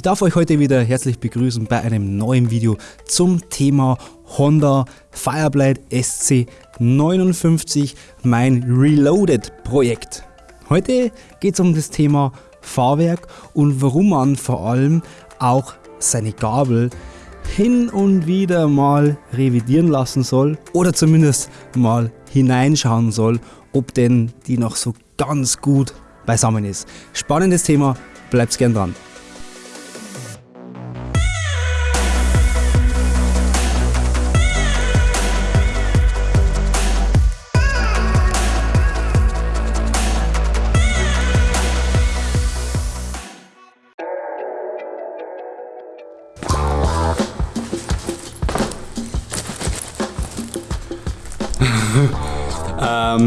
Ich darf euch heute wieder herzlich begrüßen bei einem neuen Video zum Thema Honda Fireblade SC59, mein Reloaded Projekt. Heute geht es um das Thema Fahrwerk und warum man vor allem auch seine Gabel hin und wieder mal revidieren lassen soll oder zumindest mal hineinschauen soll, ob denn die noch so ganz gut beisammen ist. Spannendes Thema, bleibt gern dran.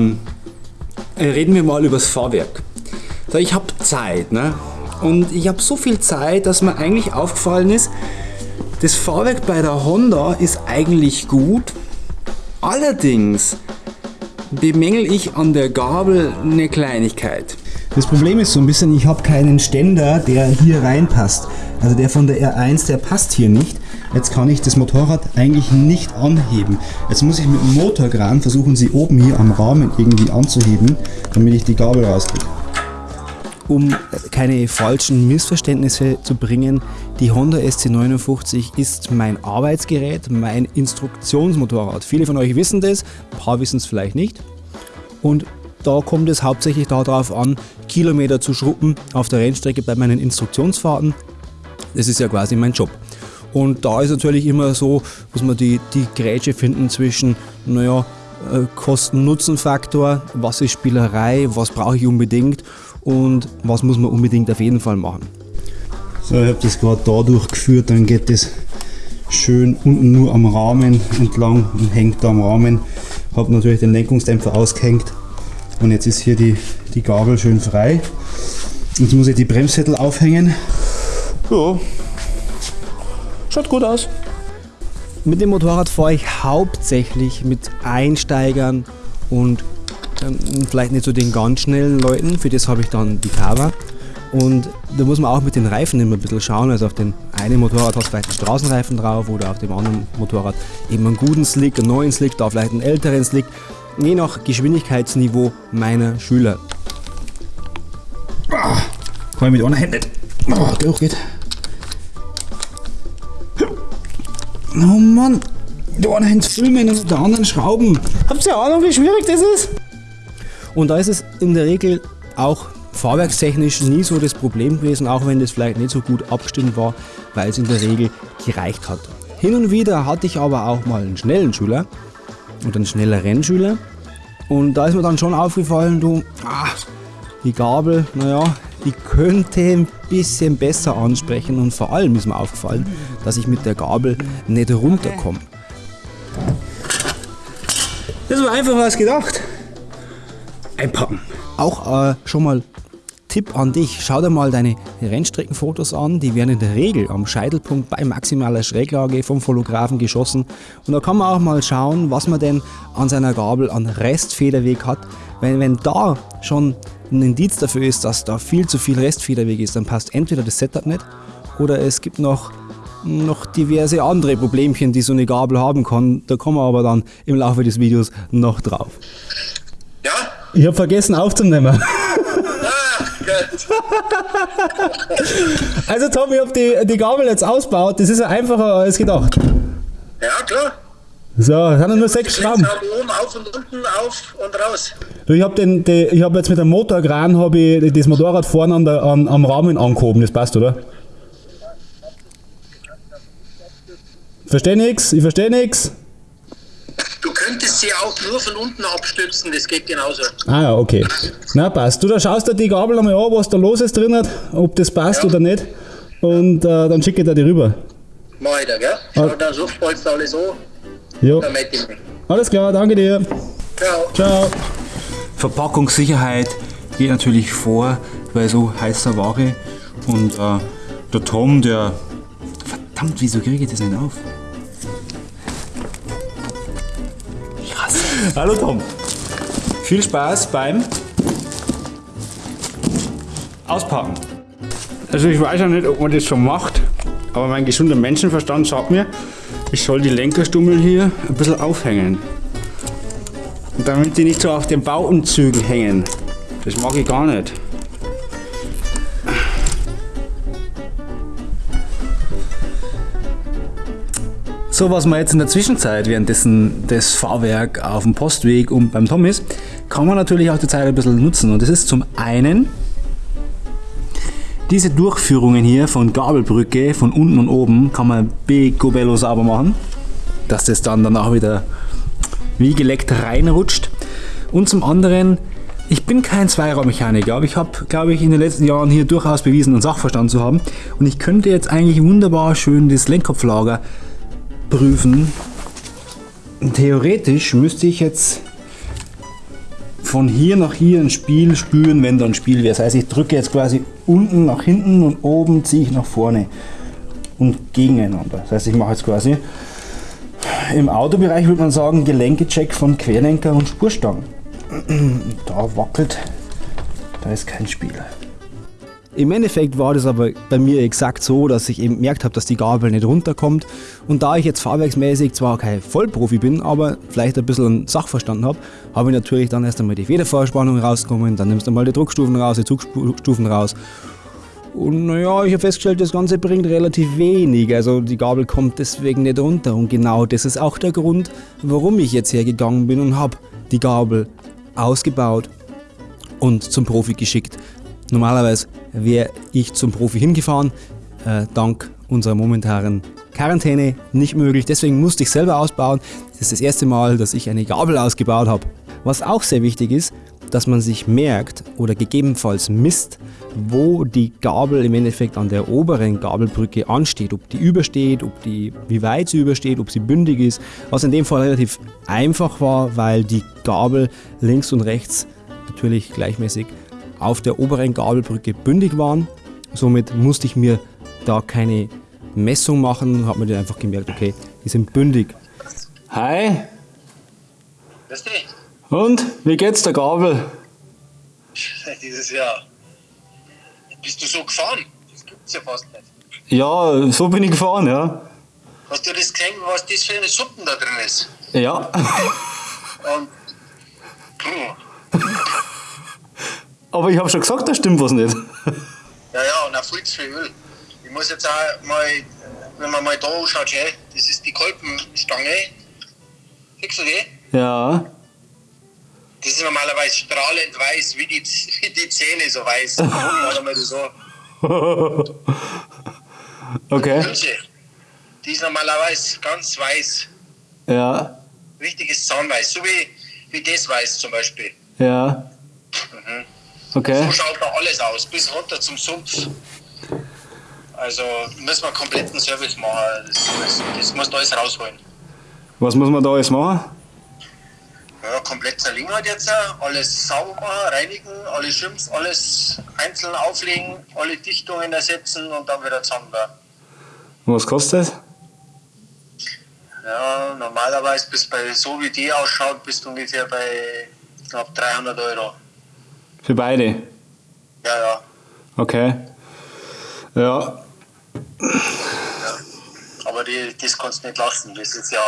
Ähm, reden wir mal über das Fahrwerk. Ich habe Zeit, ne? Und ich habe so viel Zeit, dass mir eigentlich aufgefallen ist, das Fahrwerk bei der Honda ist eigentlich gut. Allerdings bemängel ich an der Gabel eine Kleinigkeit. Das Problem ist so ein bisschen, ich habe keinen Ständer, der hier reinpasst. Also der von der R1, der passt hier nicht. Jetzt kann ich das Motorrad eigentlich nicht anheben. Jetzt muss ich mit dem Motorkran versuchen, sie oben hier am Rahmen irgendwie anzuheben, damit ich die Gabel rauskriege. Um keine falschen Missverständnisse zu bringen, die Honda SC59 ist mein Arbeitsgerät, mein Instruktionsmotorrad. Viele von euch wissen das, ein paar wissen es vielleicht nicht. Und da kommt es hauptsächlich darauf an, Kilometer zu schruppen auf der Rennstrecke bei meinen Instruktionsfahrten. Das ist ja quasi mein Job. Und da ist natürlich immer so, muss man die, die Grätsche finden zwischen, naja, äh, Kosten-Nutzen-Faktor, was ist Spielerei, was brauche ich unbedingt und was muss man unbedingt auf jeden Fall machen. So, ich habe das gerade da durchgeführt, dann geht das schön unten nur am Rahmen entlang und hängt da am Rahmen. Habe natürlich den Lenkungsdämpfer ausgehängt und jetzt ist hier die, die Gabel schön frei. Jetzt muss ich die Bremssättel aufhängen. Ja, Schaut gut aus. Mit dem Motorrad fahre ich hauptsächlich mit Einsteigern und ähm, vielleicht nicht so den ganz schnellen Leuten. Für das habe ich dann die Cover. Und da muss man auch mit den Reifen immer ein bisschen schauen. Also auf dem einen Motorrad hast du vielleicht einen Straßenreifen drauf oder auf dem anderen Motorrad eben einen guten Slick, einen neuen Slick, da vielleicht einen älteren Slick. Je nach Geschwindigkeitsniveau meiner Schüler. Ah, kann ich mit einer Hand nicht. Oh, geht. Oh Mann, der eine Hand filmen und der anderen schrauben. Habt ihr Ahnung, wie schwierig das ist? Und da ist es in der Regel auch fahrwerkstechnisch nie so das Problem gewesen, auch wenn das vielleicht nicht so gut abgestimmt war, weil es in der Regel gereicht hat. Hin und wieder hatte ich aber auch mal einen schnellen Schüler und einen schneller Rennschüler und da ist mir dann schon aufgefallen, du, ah, die Gabel, naja, die könnte ein bisschen besser ansprechen und vor allem ist mir aufgefallen, dass ich mit der Gabel nicht runterkomme. Das war einfach was gedacht. Einpacken. Auch äh, schon mal Tipp an dich, schau dir mal deine Rennstreckenfotos an, die werden in der Regel am Scheitelpunkt bei maximaler Schräglage vom Fotografen geschossen und da kann man auch mal schauen, was man denn an seiner Gabel an Restfederweg hat. Wenn, wenn da schon ein Indiz dafür ist, dass da viel zu viel Restfederweg ist, dann passt entweder das Setup nicht oder es gibt noch, noch diverse andere Problemchen, die so eine Gabel haben kann. Da kommen wir aber dann im Laufe des Videos noch drauf. Ja? Ich habe vergessen aufzunehmen. Ah, also Tom, ich habe die, die Gabel jetzt ausgebaut. Das ist ja einfacher als gedacht. Ja, klar. So, es sind nur sechs Schrauben. Oben auf und unten auf und raus. Ich habe hab jetzt mit dem Motorkran hab ich das Motorrad vorne an der, an, am Rahmen angehoben, das passt, oder? Verstehe nichts, ich verstehe nichts. Du könntest sie auch nur von unten abstützen, das geht genauso. Ah ja, okay. Na passt. Du da schaust dir die Gabel einmal an, was da los ist drin hat, ob das passt ja. oder nicht. Und äh, dann schicke ich dir die rüber. Mach ich da, gell? Schau, ah. dann suchst du alles an. Ja. Alles klar, danke dir. Ciao. Ciao. Verpackungssicherheit geht natürlich vor bei so heißer Ware. Und äh, der Tom, der. Verdammt, wieso kriege ich das nicht auf? Krass. Hallo Tom. Viel Spaß beim Auspacken. Also ich weiß ja nicht, ob man das schon macht, aber mein gesunder Menschenverstand sagt mir, ich soll die Lenkerstummel hier ein bisschen aufhängen. Damit die nicht so auf den Bauumzügen hängen. Das mag ich gar nicht. So, was man jetzt in der Zwischenzeit, währenddessen das Fahrwerk auf dem Postweg und beim Tom ist, kann man natürlich auch die Zeit ein bisschen nutzen. Und das ist zum einen diese Durchführungen hier von Gabelbrücke, von unten und oben, kann man picobello sauber machen, dass das dann danach wieder wie geleckt reinrutscht. Und zum anderen, ich bin kein Zweiraumechaniker, aber ich habe, glaube ich, in den letzten Jahren hier durchaus bewiesen, einen Sachverstand zu haben. Und ich könnte jetzt eigentlich wunderbar schön das Lenkkopflager prüfen. Theoretisch müsste ich jetzt von hier nach hier ein Spiel spüren, wenn da ein Spiel wäre. Das heißt, ich drücke jetzt quasi unten nach hinten und oben ziehe ich nach vorne und gegeneinander. Das heißt, ich mache jetzt quasi im Autobereich würde man sagen Gelenkecheck von Querlenker und Spurstangen. Da wackelt, da ist kein Spiel. Im Endeffekt war das aber bei mir exakt so, dass ich eben gemerkt habe, dass die Gabel nicht runterkommt. Und da ich jetzt fahrwerksmäßig zwar kein Vollprofi bin, aber vielleicht ein bisschen Sachverstand habe, habe ich natürlich dann erst einmal die Federvorspannung rausgekommen, dann nimmst du mal die Druckstufen raus, die Zugstufen raus. Und naja, ich habe festgestellt, das Ganze bringt relativ wenig. Also die Gabel kommt deswegen nicht runter. Und genau das ist auch der Grund, warum ich jetzt hergegangen bin und habe die Gabel ausgebaut und zum Profi geschickt. Normalerweise wäre ich zum Profi hingefahren, äh, dank unserer momentanen Quarantäne nicht möglich. Deswegen musste ich selber ausbauen. Das ist das erste Mal, dass ich eine Gabel ausgebaut habe. Was auch sehr wichtig ist, dass man sich merkt oder gegebenenfalls misst, wo die Gabel im Endeffekt an der oberen Gabelbrücke ansteht, ob die übersteht, ob die, wie weit sie übersteht, ob sie bündig ist, was in dem Fall relativ einfach war, weil die Gabel links und rechts natürlich gleichmäßig auf der oberen Gabelbrücke bündig waren. Somit musste ich mir da keine Messung machen, habe mir dann einfach gemerkt, okay, die sind bündig. Hi. Weißt Und, wie geht's der Gabel? Dieses Jahr. Bist du so gefahren? Das gibt's ja fast nicht. Ja, so bin ich gefahren, ja. Hast du das gesehen, was das für eine Suppen da drin ist? Ja. Und. Puh. Aber ich habe schon gesagt, da stimmt was nicht. Ja, ja, und auch viel zu viel Öl. Ich muss jetzt auch mal, wenn man mal da anschaut, das ist die Kolbenstange. Siehst du die? Ja. Das ist normalerweise strahlend weiß, wie die, wie die Zähne so weiß. Warte mal so. Okay. Die Hülse, die ist normalerweise ganz weiß. Ja. Richtiges Zahnweiß, so wie, wie das weiß zum Beispiel. Ja. Okay. So schaut da alles aus, bis runter zum Sumpf. Also müssen wir kompletten Service machen. Das, das, das muss da alles rausholen. Was muss man da alles machen? Ja, komplett zerlegen halt jetzt, alles sauber machen, reinigen, alle Schimpf, alles einzeln auflegen, alle Dichtungen ersetzen und dann wieder zusammenbauen. Und was kostet das? Ja, normalerweise bis bei so wie die ausschaut, bist du ungefähr bei knapp 300 Euro. Für beide? Ja, ja. Okay. Ja. Aber die, das kannst du nicht lassen. Das ist ja.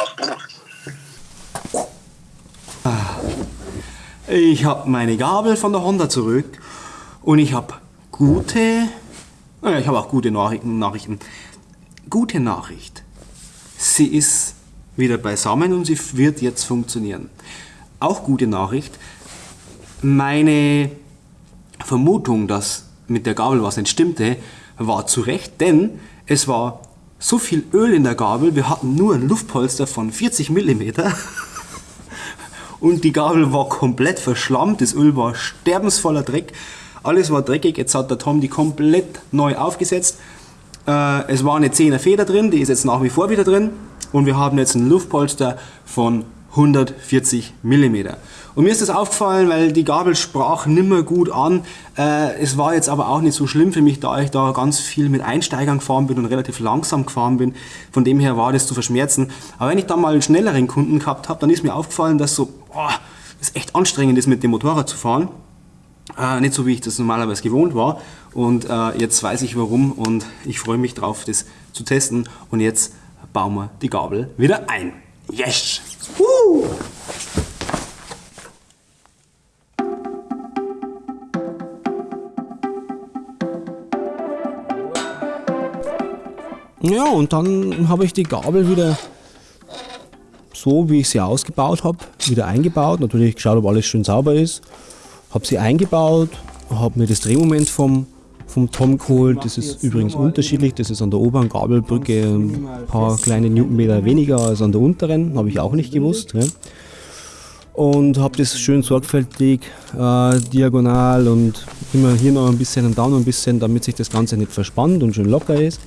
Ich habe meine Gabel von der Honda zurück und ich habe gute, naja, ich habe auch gute Nachrichten, Nachrichten. Gute Nachricht. Sie ist wieder beisammen und sie wird jetzt funktionieren. Auch gute Nachricht. Meine Vermutung, dass mit der Gabel was nicht stimmte, war zu Recht, denn es war so viel Öl in der Gabel, wir hatten nur ein Luftpolster von 40 Millimeter. Und die Gabel war komplett verschlammt, das Öl war sterbensvoller Dreck, alles war dreckig, jetzt hat der Tom die komplett neu aufgesetzt. Äh, es war eine 10er Feder drin, die ist jetzt nach wie vor wieder drin. Und wir haben jetzt ein Luftpolster von 140 mm. Und mir ist das aufgefallen, weil die Gabel sprach nimmer gut an. Äh, es war jetzt aber auch nicht so schlimm für mich, da ich da ganz viel mit Einsteigern gefahren bin und relativ langsam gefahren bin. Von dem her war das zu verschmerzen. Aber wenn ich dann mal einen schnelleren Kunden gehabt habe, dann ist mir aufgefallen, dass so, boah, das echt anstrengend ist, mit dem Motorrad zu fahren. Äh, nicht so, wie ich das normalerweise gewohnt war. Und äh, jetzt weiß ich warum und ich freue mich drauf, das zu testen. Und jetzt bauen wir die Gabel wieder ein. Yes! Woo! Ja, und dann habe ich die Gabel wieder so, wie ich sie ausgebaut habe, wieder eingebaut. Natürlich geschaut, ob alles schön sauber ist. Habe sie eingebaut, habe mir das Drehmoment vom, vom Tom geholt. Das ist übrigens unterschiedlich. Das ist an der oberen Gabelbrücke ein paar kleine Newtonmeter weniger als an der unteren. Habe ich auch nicht gewusst. Ja. Und habe das schön sorgfältig äh, diagonal und immer hier noch ein bisschen und da noch ein bisschen, damit sich das Ganze nicht verspannt und schön locker ist.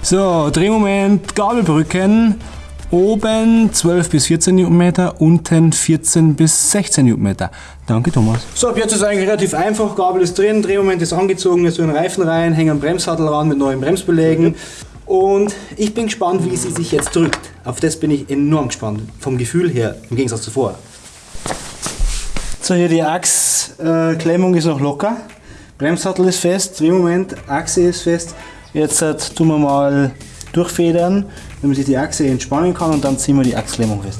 So, Drehmoment, Gabelbrücken. Oben 12 bis 14 Newtonmeter, unten 14 bis 16 Newtonmeter. Danke Thomas. So, ab jetzt ist eigentlich relativ einfach. Gabel ist drin, Drehmoment ist angezogen, so ein Reifen rein, hängen einen Bremssattel ran mit neuen Bremsbelägen. Und ich bin gespannt, wie sie sich jetzt drückt. Auf das bin ich enorm gespannt. Vom Gefühl her, im Gegensatz zu vorher. So, hier die Achsklemmung ist noch locker. Bremssattel ist fest, Drehmoment, Achse ist fest. Jetzt äh, tun wir mal durchfedern, damit sich die Achse entspannen kann und dann ziehen wir die Achsklemmung fest.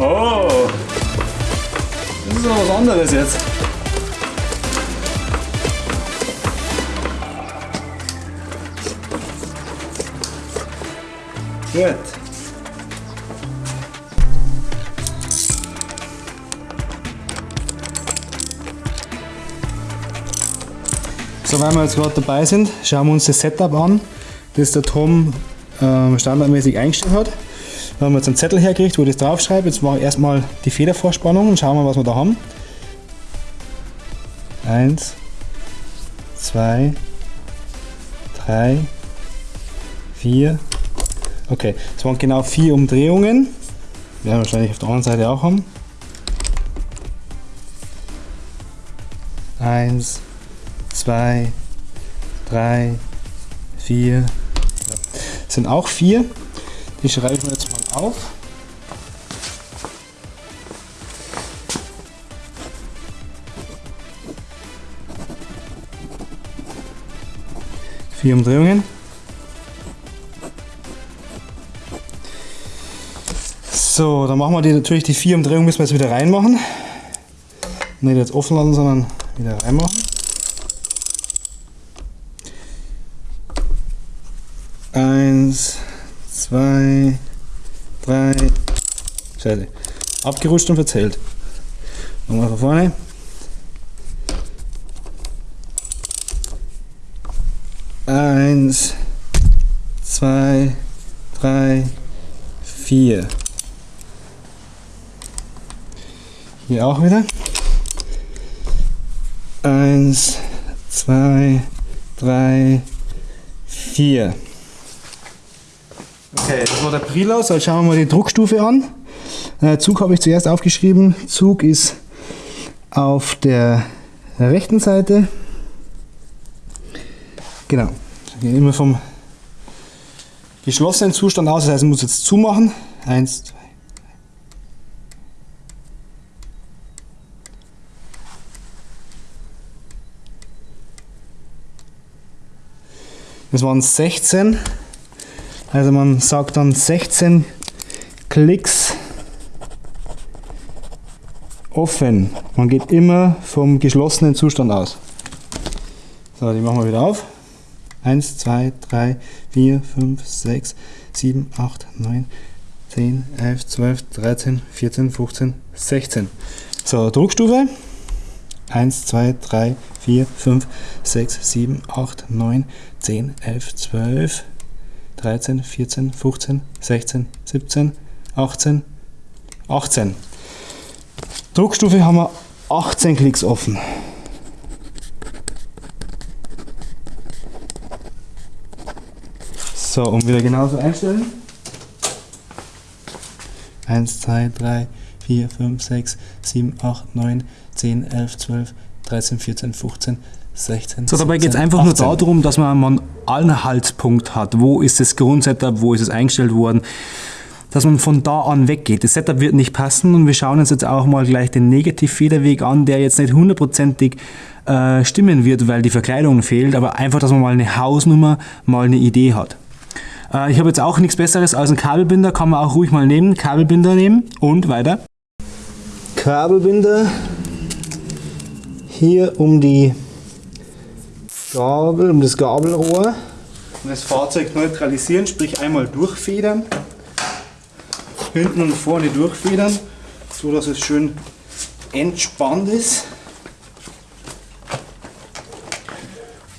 Oh, das ist aber was anderes jetzt. So, weil wir jetzt gerade dabei sind, schauen wir uns das Setup an, das der Tom äh, standardmäßig eingestellt hat. Da haben wir jetzt einen Zettel hergekriegt, wo ich das draufschreibe. Jetzt mache ich erstmal die Federvorspannung und schauen wir, was wir da haben. Eins, zwei, drei, vier, Okay, es waren genau vier Umdrehungen. Werden wir wahrscheinlich auf der anderen Seite auch haben. Eins, zwei, drei, vier. Das sind auch vier. Die schreibe ich jetzt mal auf. Vier Umdrehungen. So, dann machen wir die, natürlich die vier Umdrehungen, müssen wir jetzt wieder reinmachen. Nicht jetzt offen lassen, sondern wieder reinmachen. Eins, zwei, drei, Scheiße. Abgerutscht und verzählt. Nochmal von vorne. Eins, zwei, drei, vier. Hier auch wieder. Eins, zwei, drei, vier. Okay, das war der Prilaus. Jetzt schauen wir mal die Druckstufe an. Äh, Zug habe ich zuerst aufgeschrieben. Zug ist auf der rechten Seite. Genau. Immer vom geschlossenen Zustand aus. Das heißt, ich muss jetzt zumachen. Eins, zwei, Das waren 16. Also man sagt dann 16 Klicks offen. Man geht immer vom geschlossenen Zustand aus. So, die machen wir wieder auf. 1, 2, 3, 4, 5, 6, 7, 8, 9, 10, 11, 12, 13, 14, 15, 16. So, Druckstufe. 1, 2, 3, 4, 5, 6, 7, 8, 9, 10, 11, 12, 13, 14, 15, 16, 17, 18, 18. Druckstufe haben wir 18 Klicks offen. So, und wieder genauso einstellen. 1, 2, 3, 4, 5, 6, 7, 8, 9, 10, 11, 12, 13, 14, 15, 16. So, dabei geht es einfach 18. nur darum, dass man einen Anhaltspunkt hat. Wo ist das Grundsetup, wo ist es eingestellt worden? Dass man von da an weggeht. Das Setup wird nicht passen und wir schauen uns jetzt auch mal gleich den Negativfederweg an, der jetzt nicht hundertprozentig äh, stimmen wird, weil die Verkleidung fehlt, aber einfach, dass man mal eine Hausnummer, mal eine Idee hat. Äh, ich habe jetzt auch nichts Besseres als einen Kabelbinder, kann man auch ruhig mal nehmen. Kabelbinder nehmen und weiter. Kabelbinder hier um die Gabel, um das Gabelrohr. Und das Fahrzeug neutralisieren, sprich einmal durchfedern. Hinten und vorne durchfedern, so dass es schön entspannt ist.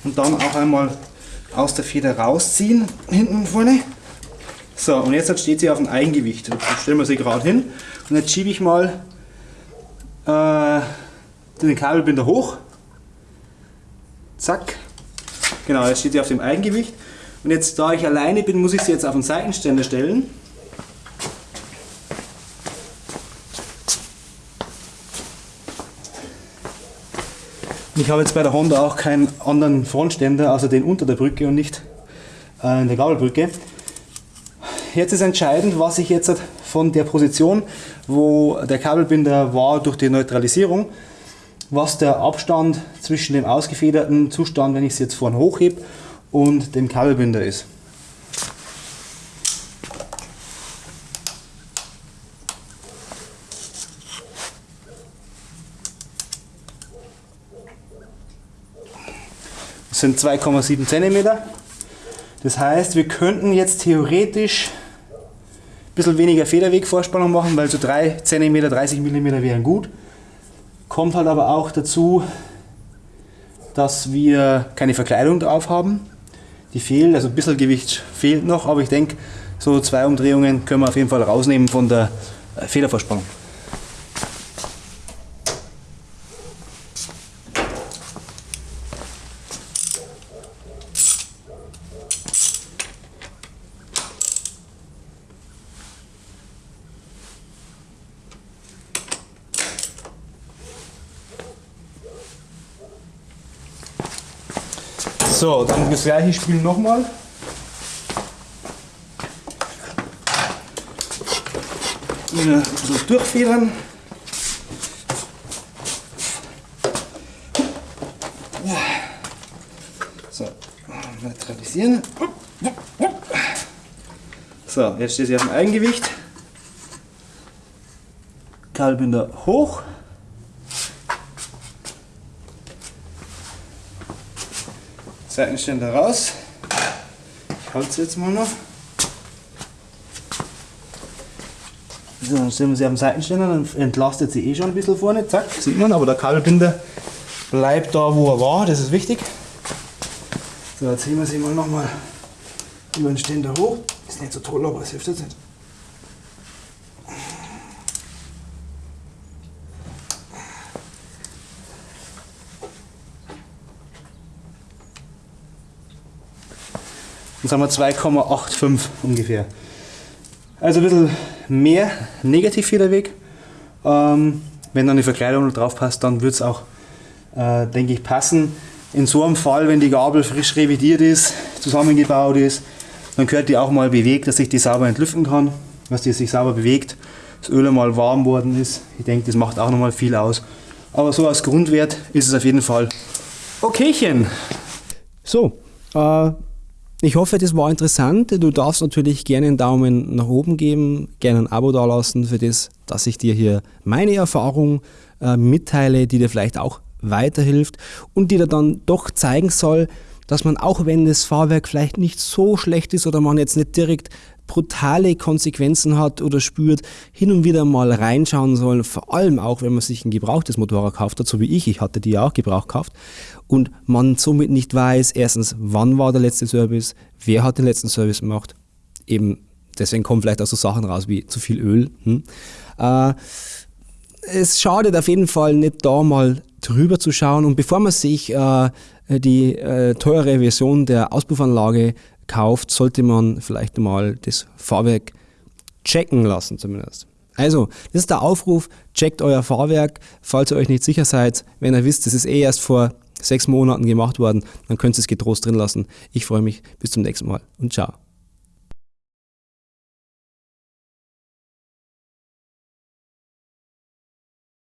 Und dann auch einmal aus der Feder rausziehen, hinten und vorne. So, und jetzt steht sie auf dem Eigengewicht. Jetzt stellen wir sie gerade hin. Und jetzt schiebe ich mal äh, den Kabelbinder hoch. Zack. Genau, jetzt steht sie auf dem Eigengewicht. Und jetzt, da ich alleine bin, muss ich sie jetzt auf den Seitenständer stellen. Ich habe jetzt bei der Honda auch keinen anderen Frontständer, außer den unter der Brücke und nicht äh, in der Gabelbrücke. Jetzt ist entscheidend, was ich jetzt von der Position, wo der Kabelbinder war durch die Neutralisierung, was der Abstand zwischen dem ausgefederten Zustand, wenn ich es jetzt vorne hochhebe, und dem Kabelbinder ist. Das sind 2,7 cm. Das heißt, wir könnten jetzt theoretisch ein bisschen weniger Federwegvorspannung machen, weil so 3 cm, 30 mm wären gut. Kommt halt aber auch dazu, dass wir keine Verkleidung drauf haben. Die fehlt, also ein bisschen Gewicht fehlt noch, aber ich denke, so zwei Umdrehungen können wir auf jeden Fall rausnehmen von der äh, So, dann das gleiche Spiel nochmal. Wieder so durchfedern. So, neutralisieren. So, jetzt steht sie auf dem Eigengewicht. Kabelbinder hoch. Seitenständer raus. Ich halte es jetzt mal noch. So, dann stellen wir sie am Seitenständer, dann entlastet sie eh schon ein bisschen vorne, zack, sieht man, aber der Kabelbinder bleibt da, wo er war, das ist wichtig. So, jetzt ziehen wir sie mal nochmal über den Ständer hoch. Ist nicht so toll, aber es hilft jetzt nicht. Dann sind wir 2,85 ungefähr. Also ein bisschen mehr Negativfederweg. Ähm, wenn dann die Verkleidung drauf passt, dann wird es auch, äh, denke ich, passen. In so einem Fall, wenn die Gabel frisch revidiert ist, zusammengebaut ist, dann gehört die auch mal bewegt, dass ich die sauber entlüften kann, dass die sich sauber bewegt, das Öl einmal warm worden ist. Ich denke, das macht auch nochmal viel aus. Aber so als Grundwert ist es auf jeden Fall okaychen. So, äh, ich hoffe, das war interessant. Du darfst natürlich gerne einen Daumen nach oben geben, gerne ein Abo dalassen für das, dass ich dir hier meine Erfahrung äh, mitteile, die dir vielleicht auch weiterhilft und die dir dann doch zeigen soll, dass man auch wenn das Fahrwerk vielleicht nicht so schlecht ist oder man jetzt nicht direkt brutale Konsequenzen hat oder spürt, hin und wieder mal reinschauen soll, vor allem auch, wenn man sich ein gebrauchtes Motorrad kauft, so wie ich, ich hatte die ja auch gebraucht gekauft, und man somit nicht weiß, erstens, wann war der letzte Service, wer hat den letzten Service gemacht, eben deswegen kommen vielleicht auch so Sachen raus wie zu viel Öl. Hm? Äh, es schadet auf jeden Fall nicht da mal drüber zu schauen und bevor man sich äh, die äh, teure Version der Auspuffanlage kauft, sollte man vielleicht mal das Fahrwerk checken lassen zumindest. Also, das ist der Aufruf, checkt euer Fahrwerk, falls ihr euch nicht sicher seid. Wenn ihr wisst, das ist eh erst vor sechs Monaten gemacht worden, dann könnt ihr es getrost drin lassen. Ich freue mich, bis zum nächsten Mal und ciao.